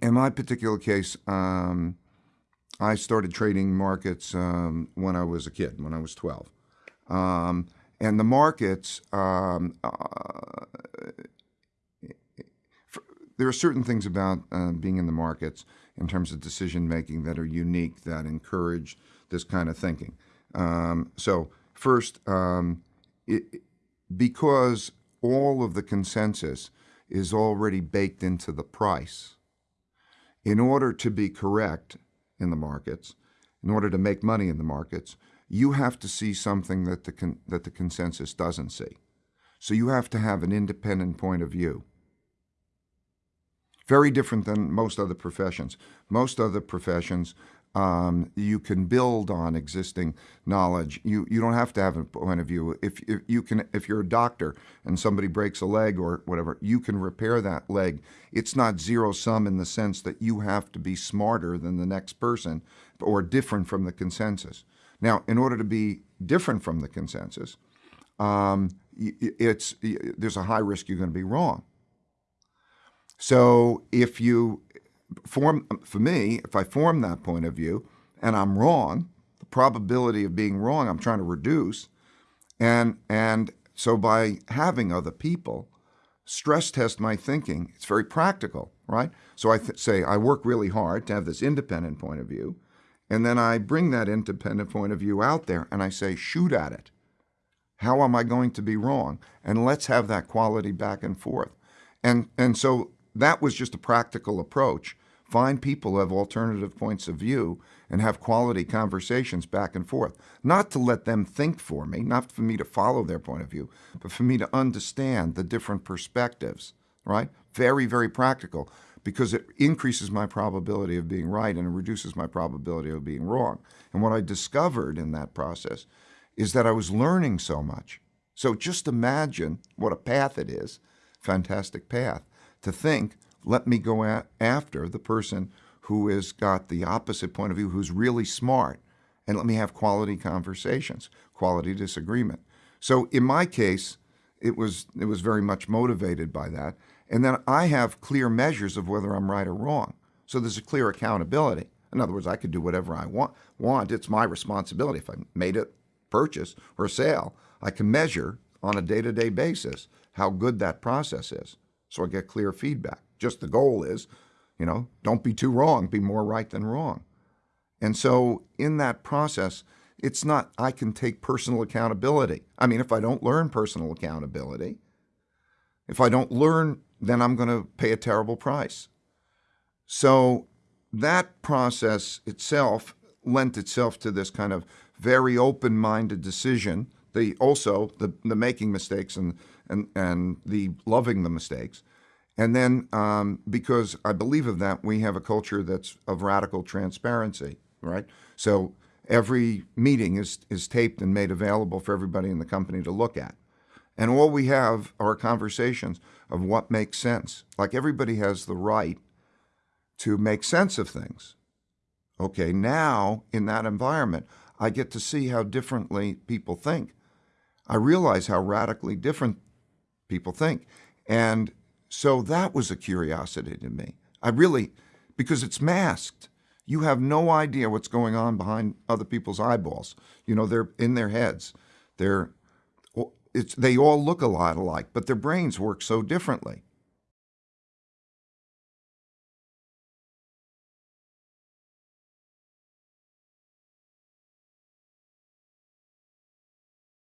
In my particular case, um, I started trading markets um, when I was a kid, when I was 12. Um, and the markets, um, uh, for, there are certain things about uh, being in the markets in terms of decision making that are unique that encourage this kind of thinking. Um, so, first, um, it, because all of the consensus is already baked into the price, in order to be correct in the markets, in order to make money in the markets, you have to see something that the, that the consensus doesn't see. So you have to have an independent point of view. Very different than most other professions. Most other professions, um, you can build on existing knowledge. You you don't have to have a point of view. If, if you can, if you're a doctor and somebody breaks a leg or whatever, you can repair that leg. It's not zero sum in the sense that you have to be smarter than the next person or different from the consensus. Now, in order to be different from the consensus, um, it's there's a high risk you're going to be wrong. So if you form, for me, if I form that point of view and I'm wrong, the probability of being wrong I'm trying to reduce, and and so by having other people stress test my thinking, it's very practical, right? So I say I work really hard to have this independent point of view. And then I bring that independent point of view out there and I say, shoot at it. How am I going to be wrong? And let's have that quality back and forth. And, and so that was just a practical approach. Find people who have alternative points of view and have quality conversations back and forth. Not to let them think for me, not for me to follow their point of view, but for me to understand the different perspectives, right? Very, very practical because it increases my probability of being right and it reduces my probability of being wrong. And what I discovered in that process is that I was learning so much. So just imagine what a path it is, fantastic path, to think, let me go after the person who has got the opposite point of view, who's really smart, and let me have quality conversations, quality disagreement. So in my case, it was it was very much motivated by that. And then I have clear measures of whether I'm right or wrong. So there's a clear accountability. In other words, I could do whatever I want. Want it's my responsibility. If I made a purchase or a sale, I can measure on a day-to-day basis how good that process is. So I get clear feedback. Just the goal is, you know, don't be too wrong, be more right than wrong. And so in that process, it's not I can take personal accountability. I mean, if I don't learn personal accountability, if I don't learn then I'm going to pay a terrible price. So that process itself lent itself to this kind of very open-minded decision. The also the, the making mistakes and, and and the loving the mistakes, and then um, because I believe of that, we have a culture that's of radical transparency, right? So every meeting is is taped and made available for everybody in the company to look at. And all we have are conversations of what makes sense. Like everybody has the right to make sense of things. Okay, now in that environment, I get to see how differently people think. I realize how radically different people think. And so that was a curiosity to me. I really, because it's masked. You have no idea what's going on behind other people's eyeballs. You know, they're in their heads. They're it's, they all look a lot alike, but their brains work so differently.